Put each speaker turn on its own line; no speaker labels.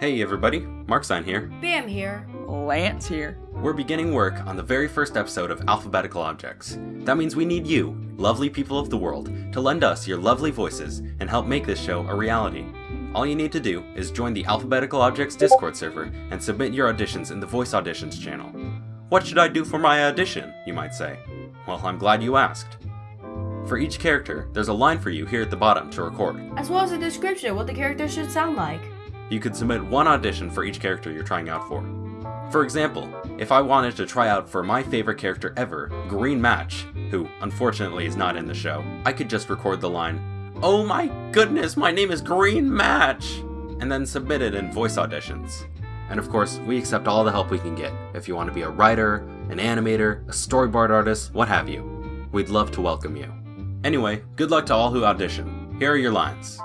Hey everybody, Marksign here.
Bam here.
Lance here.
We're beginning work on the very first episode of Alphabetical Objects. That means we need you, lovely people of the world, to lend us your lovely voices and help make this show a reality. All you need to do is join the Alphabetical Objects Discord server and submit your auditions in the Voice Auditions channel. What should I do for my audition, you might say? Well, I'm glad you asked. For each character, there's a line for you here at the bottom to record.
As well as a description of what the character should sound like.
You could submit one audition for each character you're trying out for. For example, if I wanted to try out for my favorite character ever, Green Match, who unfortunately is not in the show, I could just record the line, Oh my goodness, my name is Green Match! And then submit it in voice auditions. And of course, we accept all the help we can get, if you want to be a writer, an animator, a storyboard artist, what have you. We'd love to welcome you. Anyway, good luck to all who audition. Here are your lines.